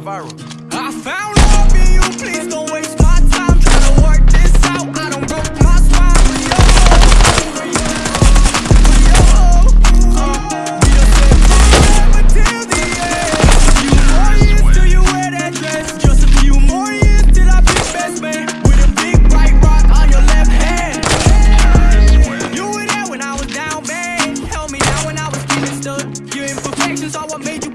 going viral. I found love in you, please don't waste my time trying to work this out. I don't broke my spine for yo. For yo. For yo. Uh, we done said forever till the end. A few more years till you wear that dress. Just a few more years till I be best man. With a big bright rock on your left hand. You were there when I was down man. Held me down when I was getting stuck. Your imperfections are what made you